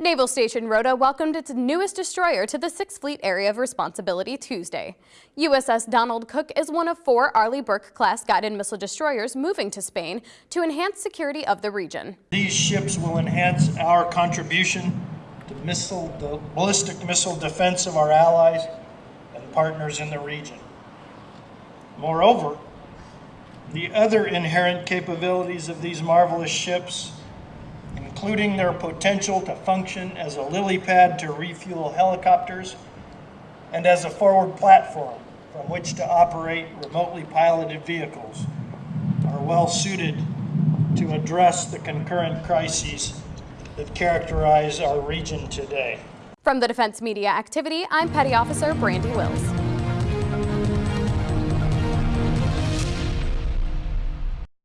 Naval Station Rota welcomed its newest destroyer to the Sixth Fleet Area of Responsibility Tuesday. USS Donald Cook is one of four Arleigh Burke-class guided missile destroyers moving to Spain to enhance security of the region. These ships will enhance our contribution to missile, the ballistic missile defense of our allies and partners in the region. Moreover, the other inherent capabilities of these marvelous ships including their potential to function as a lily pad to refuel helicopters and as a forward platform from which to operate remotely piloted vehicles, are well suited to address the concurrent crises that characterize our region today. From the Defense Media Activity, I'm Petty Officer Brandy Wills.